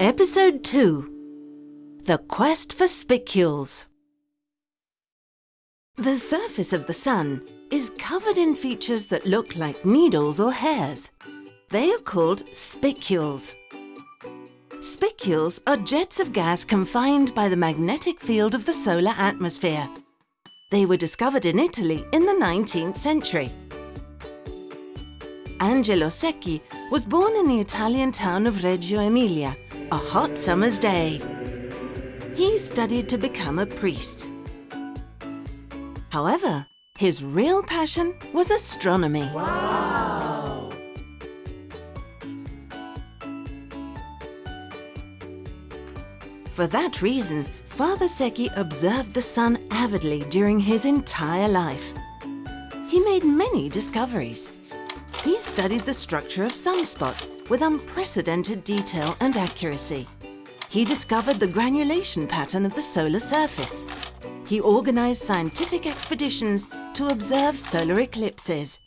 Episode 2 The Quest for Spicules. The surface of the Sun is covered in features that look like needles or hairs. They are called spicules. Spicules are jets of gas confined by the magnetic field of the solar atmosphere. They were discovered in Italy in the 19th century. Angelo Secchi was born in the Italian town of Reggio Emilia, a hot summer's day. He studied to become a priest. However, his real passion was astronomy. Wow! For that reason, Father Secchi observed the sun avidly during his entire life. He made many discoveries. He studied the structure of sunspots with unprecedented detail and accuracy. He discovered the granulation pattern of the solar surface. He organized scientific expeditions to observe solar eclipses.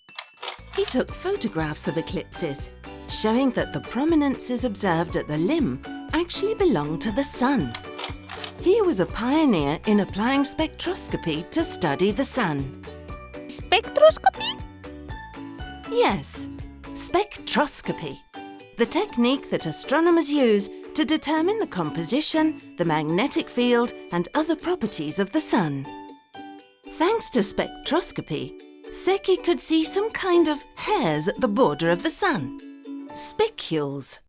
He took photographs of eclipses, showing that the prominences observed at the limb actually belong to the sun. He was a pioneer in applying spectroscopy to study the sun. Spectroscopy? Yes, spectroscopy. The technique that astronomers use to determine the composition, the magnetic field and other properties of the sun. Thanks to spectroscopy, Secchi could see some kind of hairs at the border of the sun. Spicules.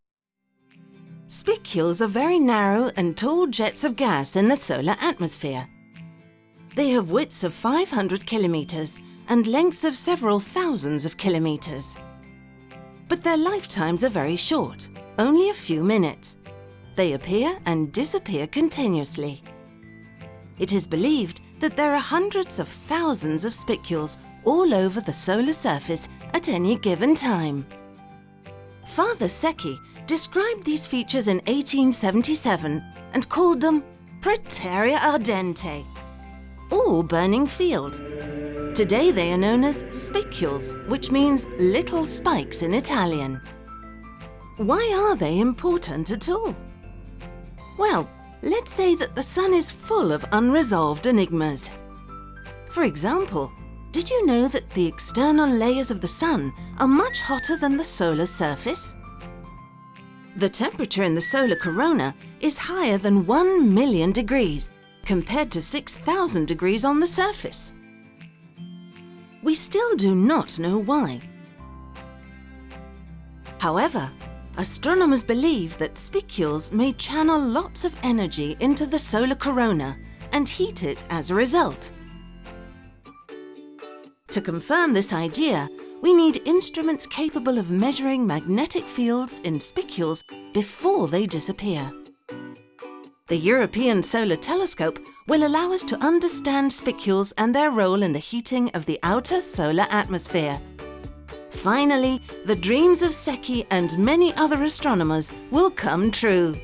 Spicules are very narrow and tall jets of gas in the solar atmosphere. They have widths of 500 kilometres and lengths of several thousands of kilometres. But their lifetimes are very short, only a few minutes. They appear and disappear continuously. It is believed that there are hundreds of thousands of spicules all over the solar surface at any given time. Father Secchi described these features in 1877 and called them Prateria ardente, or burning field. Today they are known as spicules, which means little spikes in Italian. Why are they important at all? Well, let's say that the Sun is full of unresolved enigmas. For example, did you know that the external layers of the Sun are much hotter than the solar surface? The temperature in the solar corona is higher than 1 million degrees, compared to 6,000 degrees on the surface. We still do not know why. However, astronomers believe that spicules may channel lots of energy into the solar corona and heat it as a result. To confirm this idea, we need instruments capable of measuring magnetic fields in spicules before they disappear. The European Solar Telescope will allow us to understand spicules and their role in the heating of the outer solar atmosphere. Finally, the dreams of Secchi and many other astronomers will come true.